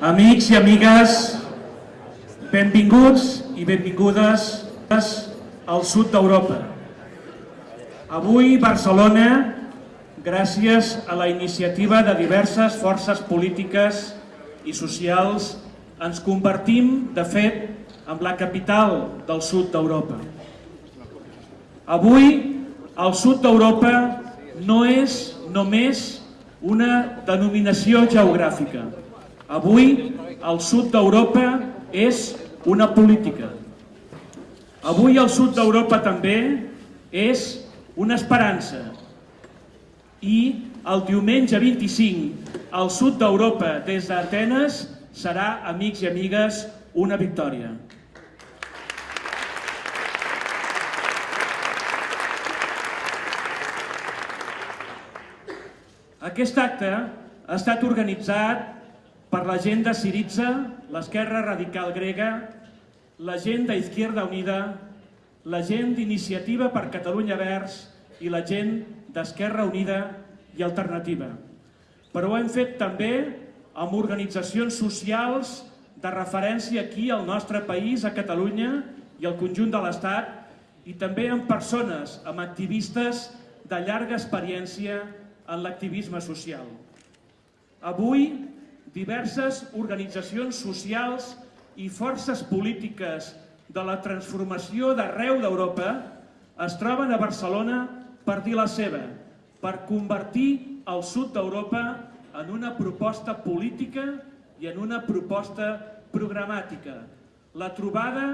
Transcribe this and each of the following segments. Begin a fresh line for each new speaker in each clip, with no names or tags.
Amics i amigues, benvinguts i benvingudes al sud d'Europa. Avui Barcelona, gràcies a la iniciativa de diverses forces polítiques i socials, ens convertim, de fet, en la capital del sud d'Europa. Avui, el sud d'Europa no és només una denominació geogràfica. Avui, el sud d'Europa és una política. Avui, el sud d'Europa també és una esperança. I el diumenge 25, al sud d'Europa, des d'Atenes, serà, amics i amigues, una victòria. Aquest acte ha estat organitzat per la gent de Siritza, l'Esquerra Radical Grega, la gent d'Izquierda Unida, la gent d'Iniciativa per Catalunya Verds i la gent d'Esquerra Unida i Alternativa. Però ho hem fet també amb organitzacions socials de referència aquí al nostre país, a Catalunya i al conjunt de l'Estat, i també amb persones, amb activistes de llarga experiència en l'activisme social. Avui, diverses organitzacions socials i forces polítiques de la transformació d'arreu d'Europa es troben a Barcelona per dir la seva, per convertir el sud d'Europa en una proposta política i en una proposta programàtica. La trobada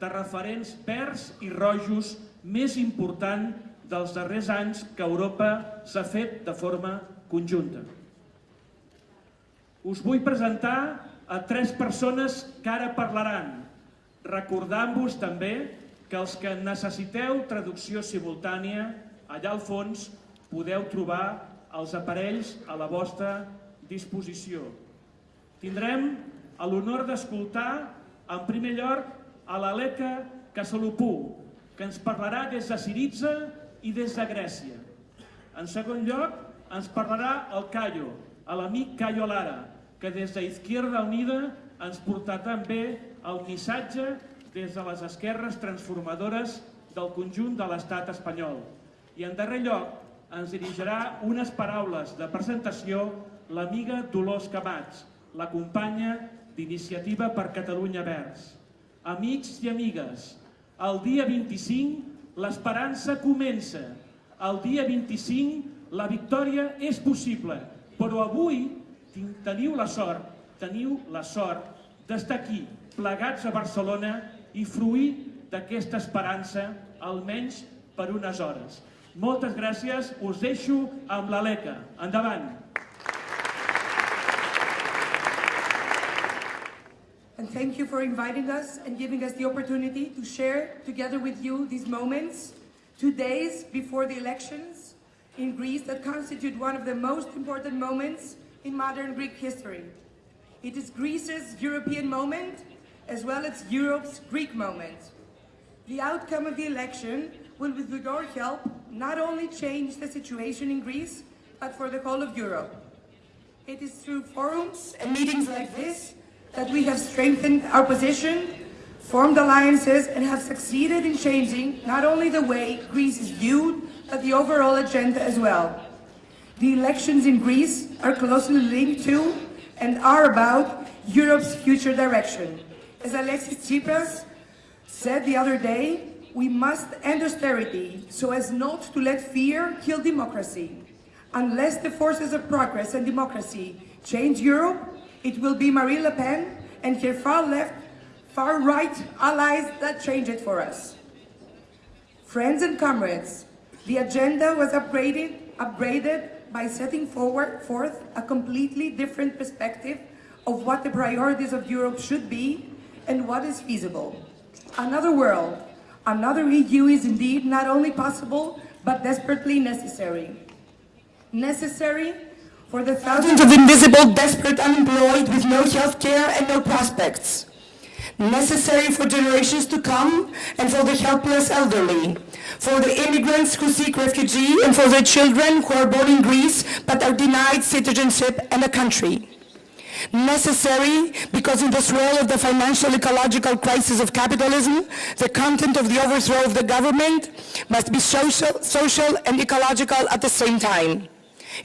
de referents verds i rojos més important dels darrers anys que Europa s'ha fet de forma conjunta. Us vull presentar a tres persones que ara parlaran, recordant-vos també que els que necessiteu traducció simultània, allà al fons podeu trobar els aparells a la vostra disposició. Tindrem l'honor d'escoltar en primer lloc a l'Aleca Casalopú, que ens parlarà des de Siritza i des de Grècia. En segon lloc, ens parlarà el Cayo, l'amic Cayo Lara, que des d'Izquierda Unida ens portarà també el missatge des de les esquerres transformadores del conjunt de l'estat espanyol. I en darrer lloc, ens dirigirà unes paraules de presentació l'amiga Dolors Camats, la companya d'Iniciativa per Catalunya Verds. Amics i amigues, el dia 25 L'esperança comença. El dia 25 la victòria és possible, però avui teniu la sort, teniu la sort d'estar aquí, plegats a Barcelona i fruir d'aquesta esperança, almenys per unes hores. Moltes gràcies, us deixo amb l'Aleca. Endavant!
And thank you for inviting us and giving us the opportunity to share together with you these moments, two days before the elections in Greece that constitute one of the most important moments in modern Greek history. It is Greece's European moment as well as Europe's Greek moment. The outcome of the election will, with your help, not only change the situation in Greece, but for the whole of Europe. It is through forums and meetings like this that we have strengthened our position, formed alliances, and have succeeded in changing not only the way Greece is viewed, but the overall agenda as well. The elections in Greece are closely linked to and are about Europe's future direction. As Alexis Tsipras said the other day, we must end austerity so as not to let fear kill democracy. Unless the forces of progress and democracy change Europe, it will be Marine Le Pen and her far-left, far-right allies that change it for us. Friends and comrades, the agenda was upgraded, upgraded by setting forward forth a completely different perspective of what the priorities of Europe should be and what is feasible. Another world, another EU is indeed not only possible, but desperately necessary. Necessary for the thousands of invisible, desperate, unemployed with no health care and no prospects. Necessary for generations to come and for the helpless elderly, for the immigrants who seek refugee and for the children who are born in Greece but are denied citizenship and a country.
Necessary because in the swirl of the financial ecological crisis of capitalism, the content of the overthrow of the government must be social, social and ecological at the same time.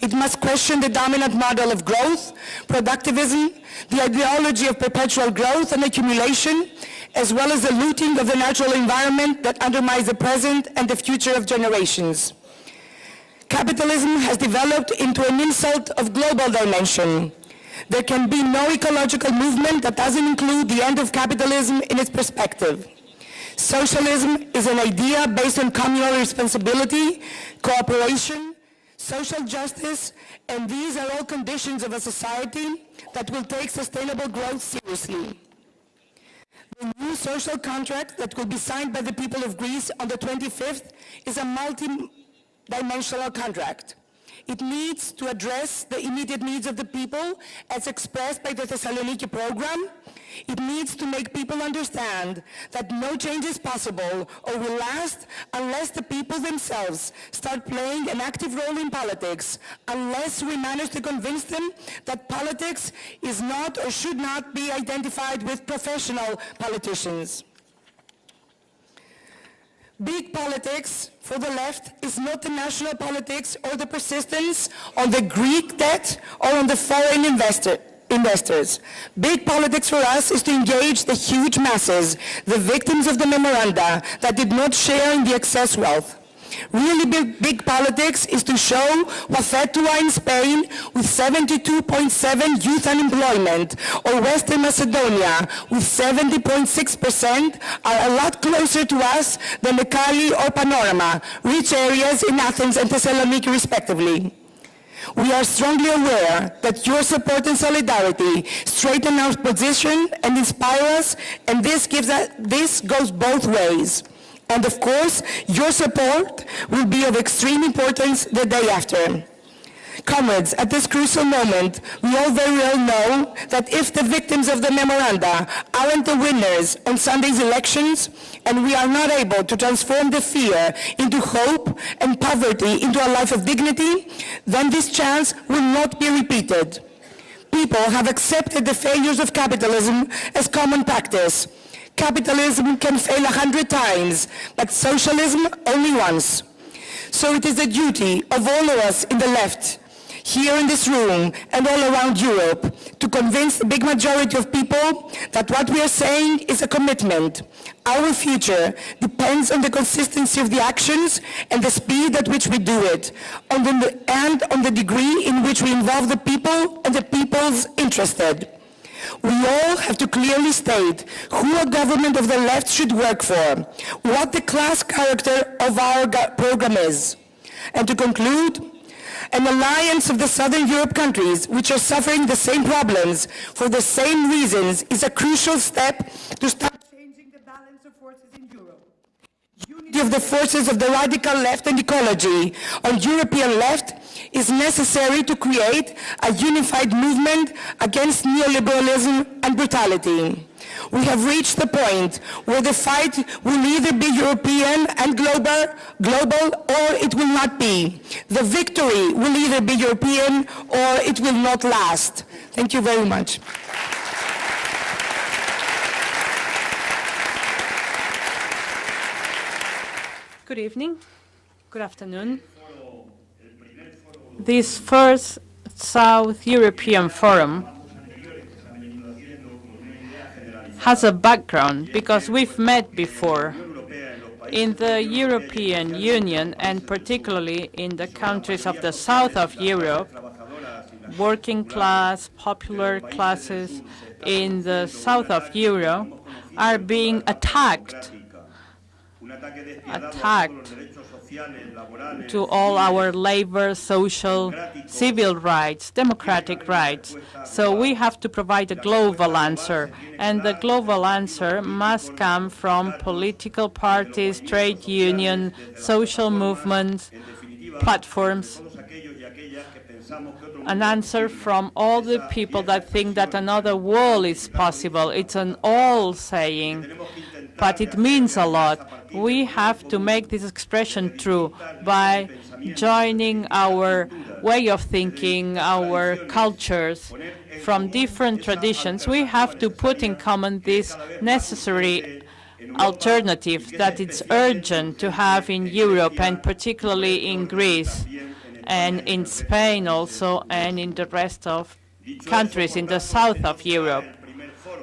It must question the dominant model of growth, productivism, the ideology of perpetual growth and accumulation, as well as the looting of the natural environment that undermines the present and the future of generations. Capitalism has developed into an insult of global dimension. There can be no ecological movement that doesn't include the end of capitalism in its perspective. Socialism is an idea based on communal responsibility, cooperation, social justice, and these are all conditions of a society that will take sustainable growth seriously. The new social contract that will be signed by the people of Greece on the 25th is a multi-dimensional contract. It needs to address the immediate needs of the people as expressed by the Thessaloniki program. It needs to make people understand that no change is possible or will last unless the people themselves start playing an active role in politics, unless we manage to convince them that politics is not or should not be identified with professional politicians. Big politics for the left is not the national politics or the persistence on the Greek debt or on the foreign investor, investors. Big politics for us is to engage the huge masses, the victims of the memoranda that did not share in the excess wealth. Really big, big politics is to show what Fetua in Spain with 72.7 youth unemployment or Western Macedonia with 70.6% are a lot closer to us than Mekali or Panorama, rich areas in Athens and Thessaloniki respectively. We are strongly aware that your support and solidarity straighten our position and inspire us, and this, gives us, this goes both ways. And of course, your support will be of extreme importance the day after. Comrades, at this crucial moment, we all very well know that if the victims of the memoranda aren't the winners on Sunday's elections, and we are not able to transform the fear into hope and poverty into a life of dignity, then this chance will not be repeated. People have accepted the failures of capitalism as common practice, Capitalism can fail a hundred times, but socialism only once. So it is the duty of all of us in the left, here in this room and all around Europe, to convince the big majority of people that what we are saying is a commitment. Our future depends on the consistency of the actions and the speed at which we do it, and on the degree in which we involve the people and the people's interested. We all have to clearly state who a government of the left should work for, what the class character of our program is. And to conclude, an alliance of the Southern Europe countries, which are suffering the same problems for the same reasons, is a crucial step to start changing the balance of forces in Europe. Unity of the forces of the radical left and ecology on European left is necessary to create a unified movement against neoliberalism and brutality. We have reached the point where the fight will either be European and global, global or it will not be. The victory will either be European or it will not last. Thank you very much.
Good evening. Good afternoon. This first South European Forum has a background because we've met before in the European Union and particularly in the countries of the south of Europe, working class, popular classes in the south of Europe are being attacked, attacked to all our labor, social, civil rights, democratic rights. So we have to provide a global answer, and the global answer must come from political parties, trade unions, social movements, platforms, an answer from all the people that think that another world is possible. It's an all saying, but it means a lot. We have to make this expression true by joining our way of thinking, our cultures from different traditions. We have to put in common this necessary alternative that it's urgent to have in Europe and particularly in Greece and in Spain also and in the rest of countries in the south of Europe.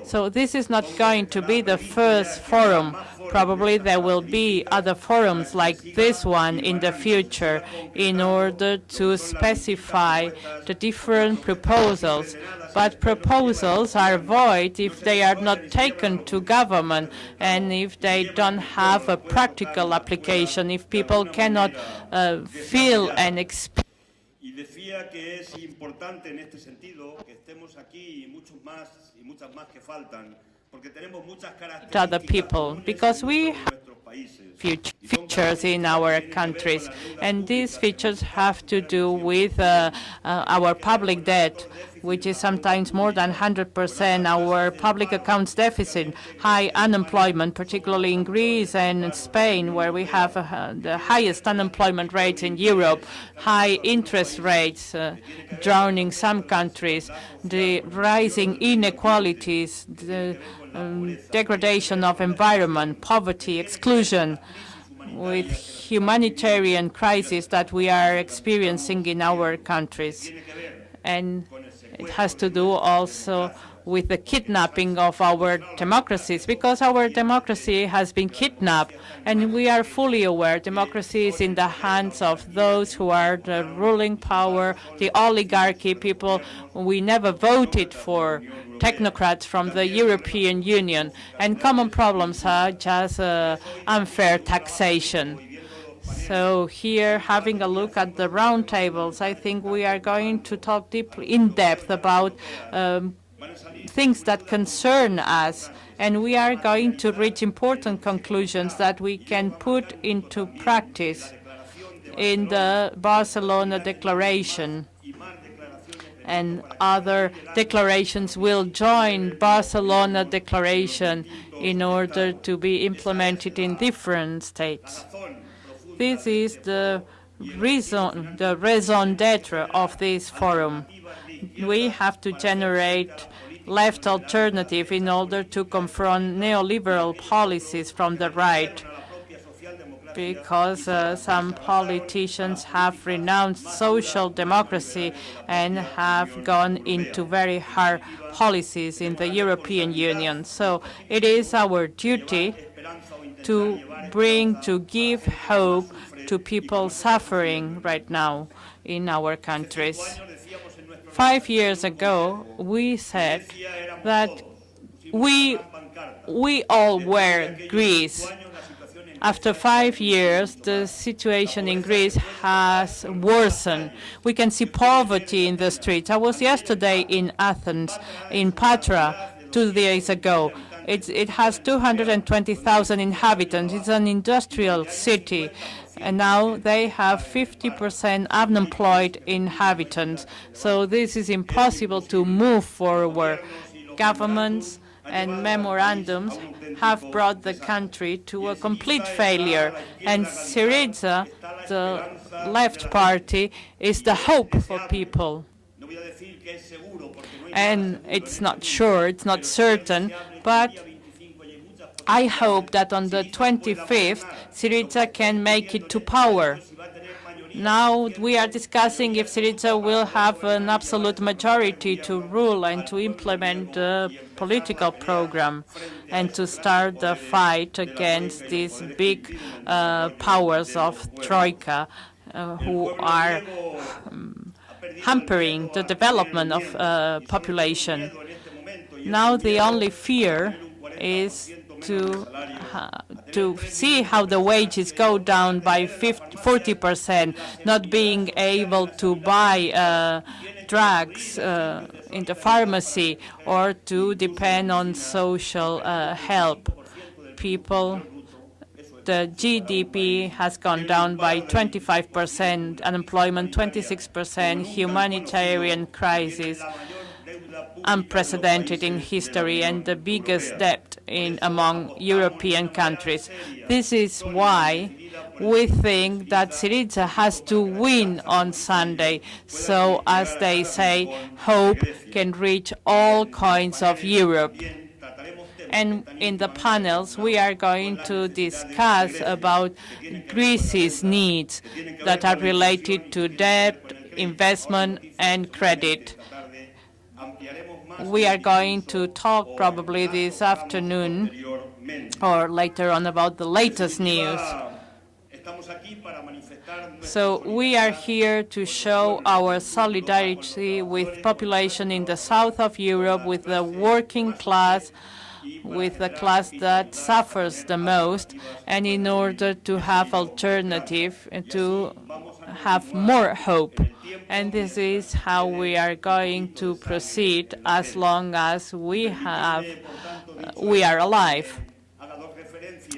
So this is not going to be the first forum. Probably there will be other forums like this one in the future in order to specify the different proposals. But proposals are void if they are not taken to government and if they don't have a practical application, if people cannot uh, feel and experience
decía que es importante en este sentido que estemos aquí y muchos más y muchas más que faltan,
to other people because we have
nuestros países.
fut- features in our countries, and these features have to do with uh, uh, our public debt, which is sometimes more than 100%, our public accounts deficit, high unemployment, particularly in Greece and Spain, where we have uh, the highest unemployment rates in Europe, high interest rates uh, drowning some countries, the rising inequalities, the um, degradation of environment, poverty, exclusion, with humanitarian crisis that we are experiencing in our countries. And it has to do also with the kidnapping of our democracies, because our democracy has been kidnapped, and we are fully aware democracy is in the hands of those who are the ruling power, the oligarchy people we never voted for, technocrats from the European Union, and common problems such as uh, unfair taxation. So here, having a look at the roundtables, I think we are going to talk deeply, in depth about um, things that concern us, and we are going to reach important conclusions that we can put into practice in the Barcelona Declaration. And other declarations will join Barcelona Declaration in order to be implemented in different states. This is the reason, the raison d'etre of this forum. We have to generate left alternative in order to confront neoliberal policies from the right because uh, some politicians have renounced social democracy and have gone into very hard policies in the European Union. So it is our duty to bring, to give hope to people suffering right now in our countries. Five years ago, we said that we, we all were Greece. After five years, the situation in Greece has worsened. We can see poverty in the streets. I was yesterday in Athens, in Patra, two days ago. It's, it has 220,000 inhabitants. It's an industrial city. And now they have 50% unemployed inhabitants. So this is impossible to move forward. Governments and memorandums have brought the country to a complete failure. And Syriza, the left party, is the hope for people. And it's not sure, it's not certain, but I hope that on the 25th, Syriza can make it to power. Now we are discussing if Syriza will have an absolute majority to rule and to implement the political program and to start the fight against these big uh, powers of Troika uh, who are um, hampering the development of uh, population. Now the only fear is to uh, to see how the wages go down by 40 percent, not being able to buy uh, drugs uh, in the pharmacy or to depend on social uh, help. People the GDP has gone down by 25%, unemployment 26%, humanitarian crisis unprecedented in history and the biggest debt in among European countries. This is why we think that Syriza has to win on Sunday. So, as they say, hope can reach all coins of Europe. And in the panels, we are going to discuss about Greece's needs that are related to debt, investment, and credit. We are going to talk probably this afternoon or later on about the latest news. So we are here to show our solidarity with population in the south of Europe, with the working class, with the class that suffers the most, and in order to have alternative, to have more hope. And this is how we are going to proceed as long as we have, we are alive.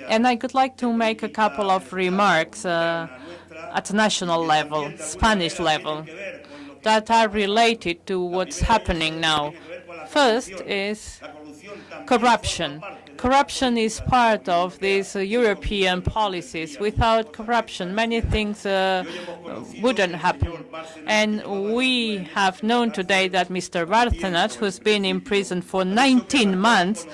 And I would like to make a couple of remarks uh, at national level, Spanish level, that are related to what's happening now. First is corruption. Corruption is part of these uh, European policies. Without corruption, many things uh, wouldn't happen. And we have known today that Mr. Bárcenas, who's been in prison for 19 months,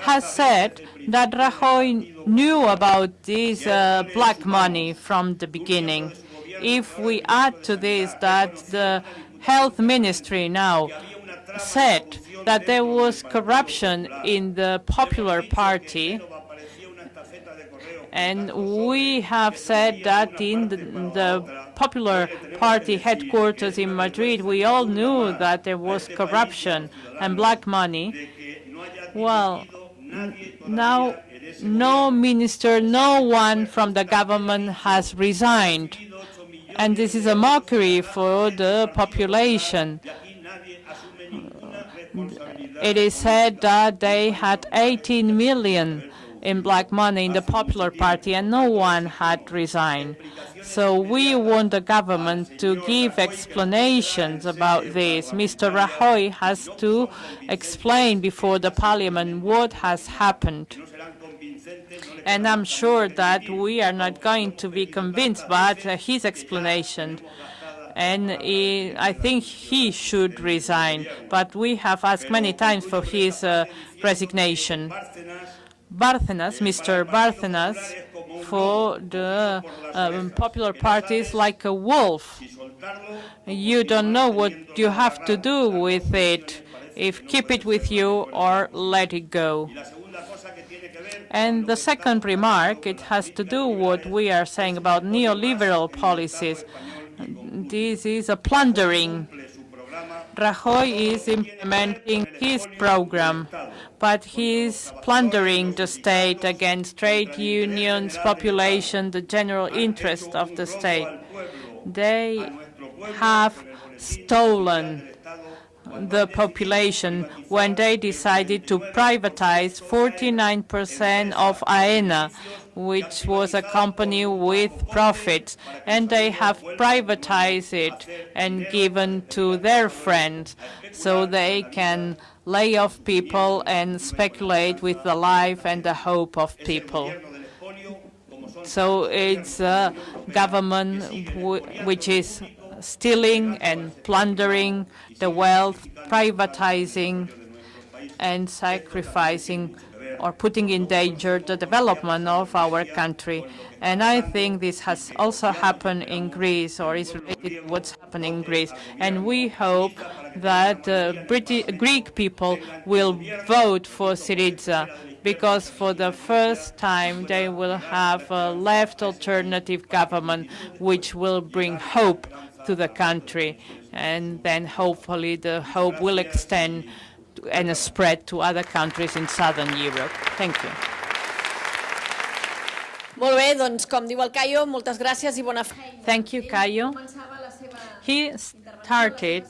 has said that Rajoy knew about this uh, black money from the beginning. If we add to this that the health ministry now said that there was corruption in the Popular Party, and we have said that in the, the, Popular Party headquarters in Madrid, we all knew that there was corruption and black money. Well, now no minister, no one from the government has resigned. And this is a mockery for the population. It is said that they had 18 million in black money in the Popular Party and no one had resigned. So we want the government to give explanations about this. Mr. Rajoy has to explain before the parliament what has happened. And I'm sure that we are not going to be convinced by his explanation and he, I think he should resign. But we have asked many times for his uh, resignation. Bárcenas, Mr. Bárcenas, for the um, popular parties like a wolf. You don't know what you have to do with it, if keep it with you or let it go. And the second remark, it has to do what we are saying about neoliberal policies. This is a plundering. Rajoy is implementing his program, but he is plundering the state against trade unions, population, the general interest of the state. They have stolen the population when they decided to privatize 49% of AENA, which was a company with profits, and they have privatized it and given to their friends so they can lay off people and speculate with the life and the hope of people. So it's a government which is stealing and plundering the wealth, privatizing and sacrificing or putting in danger the development of our country. And I think this has also happened in Greece or is related to what's happening in Greece. And we hope that uh, British, Greek people will vote for Syriza because for the first time they will have a left alternative government which will bring hope to the country. And then hopefully the hope will extend and spread to other countries in southern Europe. Thank you.
Molt bé, doncs com diu el Cayo, moltes gràcies i bona feina.
Thank you, Cayo. He started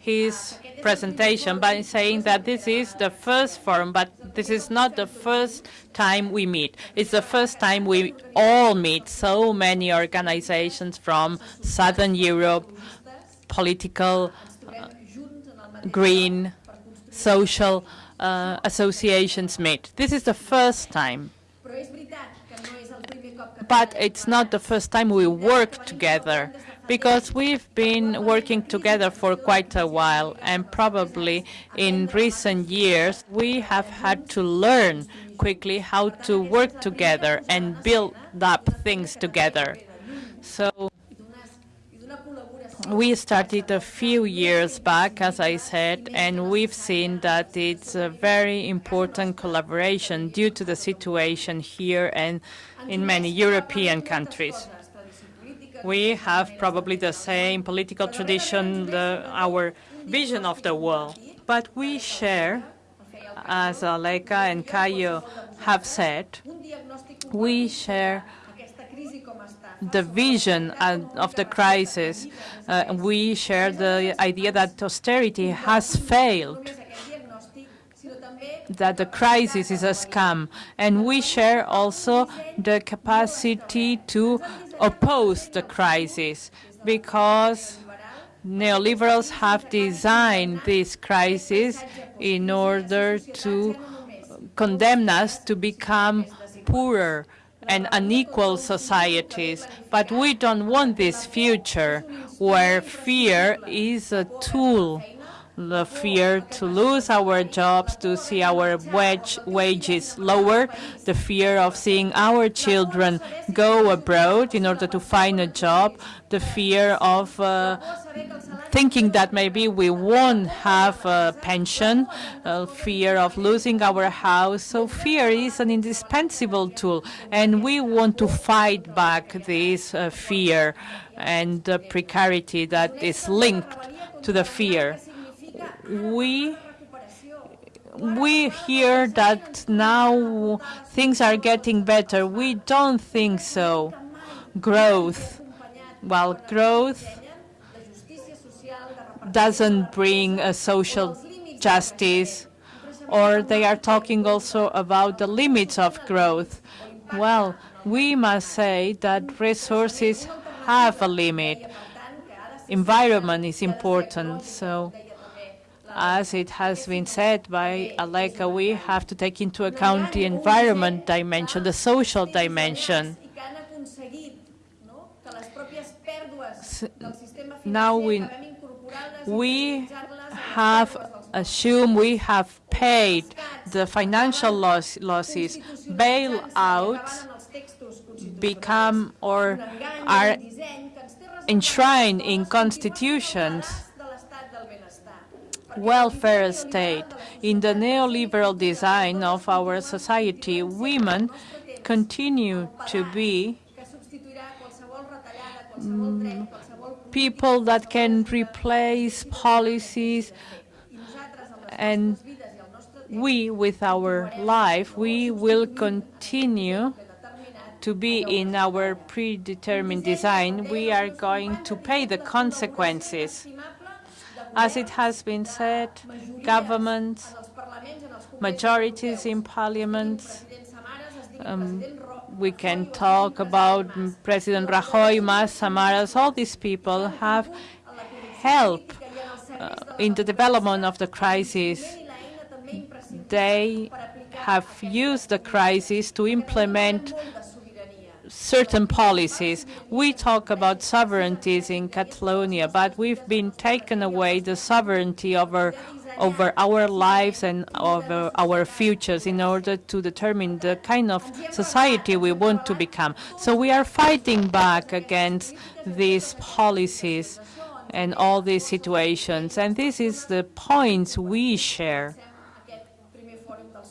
his presentation by saying that this is the first forum, but this is not the first time we meet. It's the first time we all meet, so many organizations from Southern Europe, political, uh, green, social uh, associations meet. This is the first time. But it's not the first time we work together because we've been working together for quite a while and probably in recent years we have had to learn quickly how to work together and build up things together. So we started a few years back, as I said, and we've seen that it's a very important collaboration due to the situation here and in many European countries. We have probably the same political tradition, the, our vision of the world, but we share, as Aleka and Cayo have said, we share the vision of the crisis. Uh, we share the idea that austerity has failed, that the crisis is a scam, and we share also the capacity to oppose the crisis because neoliberals have designed this crisis in order to condemn us to become poorer and unequal societies. But we don't want this future where fear is a tool the fear to lose our jobs, to see our wage, wages lower, the fear of seeing our children go abroad in order to find a job, the fear of uh, thinking that maybe we won't have a pension, uh, fear of losing our house. So fear is an indispensable tool, and we want to fight back this uh, fear and the precarity that is linked to the fear we we hear that now things are getting better. We don't think so. Growth. Well, growth doesn't bring a social justice, or they are talking also about the limits of growth. Well, we must say that resources have a limit. Environment is important, so as it has been said by Aleka, we have to take into account the environment dimension, the social dimension. now we, we have assumed we have paid the financial loss, losses, bailouts become or are enshrined in constitutions welfare state. In the neoliberal design of our society, women continue to be mm, people that can replace policies and we, with our life, we will continue to be in our predetermined design. We are going to pay the consequences. As it has been said, governments, majorities in parliaments, um, we can talk about President Rajoy, Mas, Samaras, all these people have helped uh, in the development of the crisis. They have used the crisis to implement certain policies. We talk about sovereignties in Catalonia, but we've been taken away the sovereignty over over our lives and over our futures in order to determine the kind of society we want to become. So we are fighting back against these policies and all these situations. And this is the points we share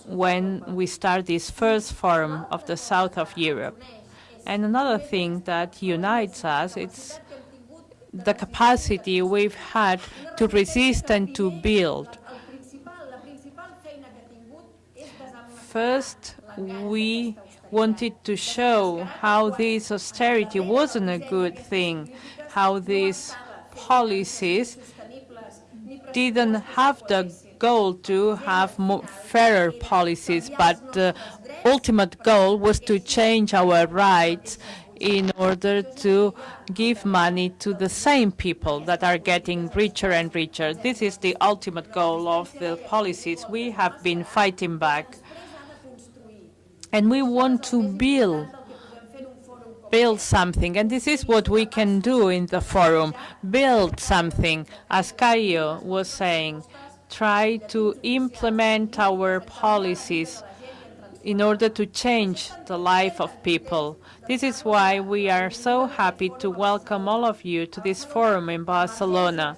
when we start this first forum of the south of Europe. And another thing that unites us is the capacity we've had to resist and to build. First, we wanted to show how this austerity wasn't a good thing, how these policies didn't have the goal to have fairer policies, but the ultimate goal was to change our rights in order to give money to the same people that are getting richer and richer. This is the ultimate goal of the policies we have been fighting back. And we want to build build something, and this is what we can do in the forum, build something, as Cayo was saying, try to implement our policies in order to change the life of people. This is why we are so happy to welcome all of you to this forum in Barcelona.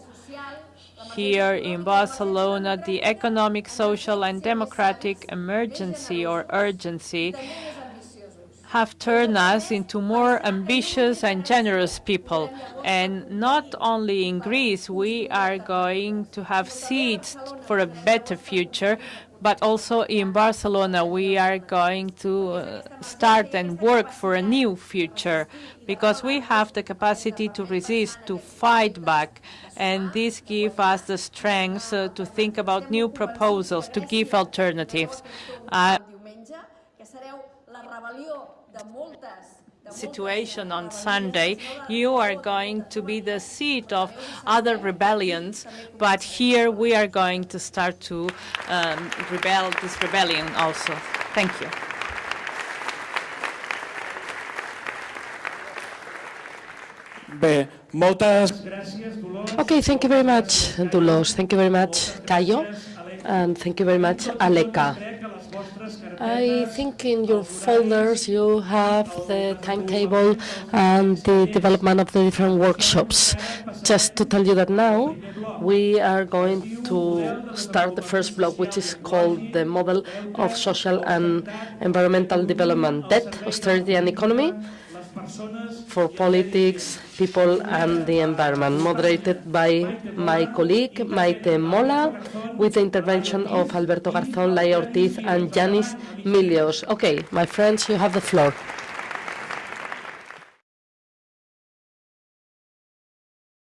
Here in Barcelona, the economic, social, and democratic emergency or urgency have turned us into more ambitious and generous people. And not only in Greece, we are going to have seeds for a better future, but also in Barcelona, we are going to uh, start and work for a new future because we have the capacity to resist, to fight back, and this gives us the strength uh, to think about new proposals, to give alternatives. Uh,
diumenge, que sereu la rebel·lió de moltes
situation on Sunday, you are going to be the seat of other rebellions, but here we are going to start to um, rebel this rebellion also. Thank you.
Bé, moltes.
Okay, thank you very much, Dolors. Thank you very much, Cayo. And thank you very much, Aleka. I think in your folders you have the timetable and the development of the different workshops. Just to tell you that now we are going to start the first block, which is called the Model of Social and Environmental Development, Debt, Austerity and Economy for Politics, People and the Environment, moderated by my colleague Maite Mola, with the intervention of Alberto Garzón, Laia Ortiz and Yanis Milios. Okay, my friends, you have the floor.